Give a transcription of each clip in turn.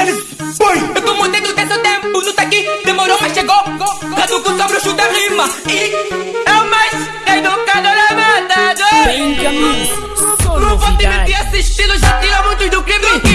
Eles foi! Eu tô mudando desse tempo, não tá aqui, demorou, mas chegou. Caduco só bruxo da rima. E é o mais educador da matador. Benjamin, só Não vou te mentir, esse estilo já tira muitos do crime.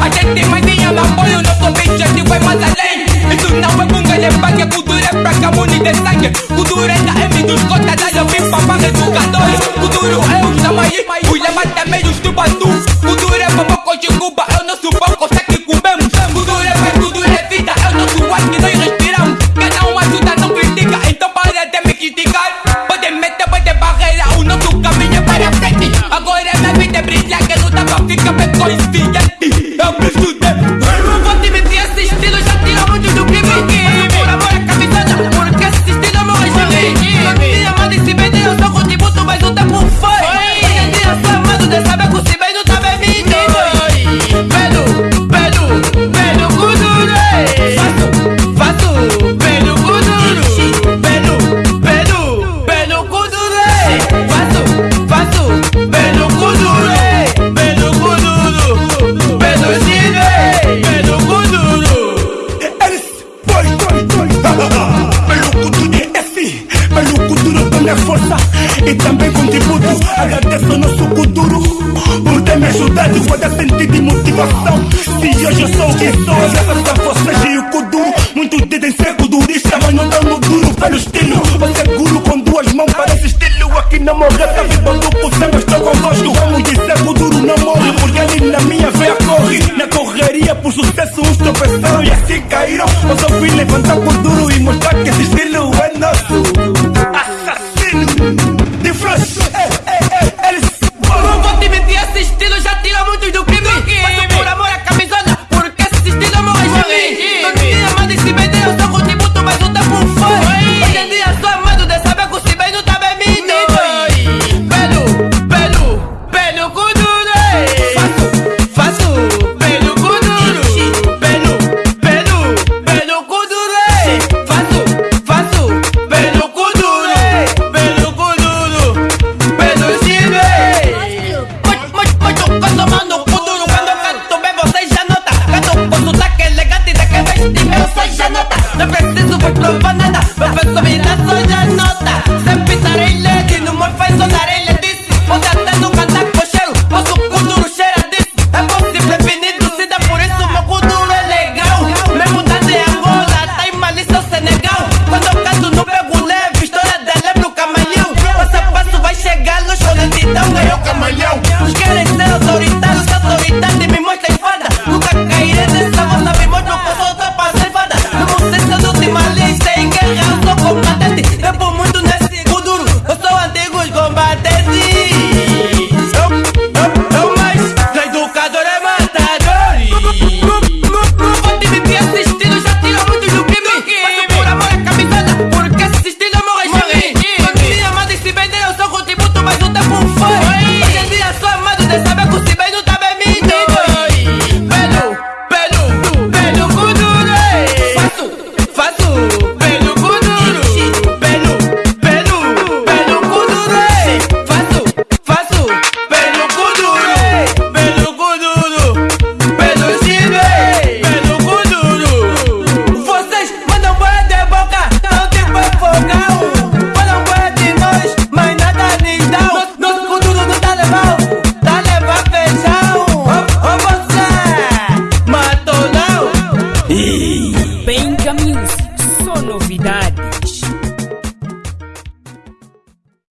A gente mais nem ama apoio, nosso objetivo foi mais além. Isso não é bunga de pague, cultura é pra camune de sangue. Cultura é da M dos cotas, da eu vim pra para educadores. Cultura é o Samaí, o lema também os tubatu. Cultura é boboco de Cuba, é o nosso pão, consegue comemos. Cultura é paz, cultura é vida, é o nosso ar que nós respiramos. Cada um ajuda, não critica, então para de me criticar. Pode meter, pode barreira, o nosso caminho é para frente. Agora minha vida é brilhar, que luta pra ficar bem consciente. E também contributo. Agradeço ao nosso culturo por ter me ajudado a dar sentido e motivação. Se hoje eu sou o que sou, é graças a vocês e o Kuduro. Muitos dizem ser kudurista, mas não dão no duro pelo estilo. Você é com duas mãos, parece estilo. Aqui não morre, tá vivo duplo, sempre estou convosco. Vamos dizer duro não morre, porque ele na minha veia corre. Na correria por sucesso, uns tropeçaram e assim caíram. Mas eu vim levantar duro e mostrar que esse estilo estilo já tira muitos do crime.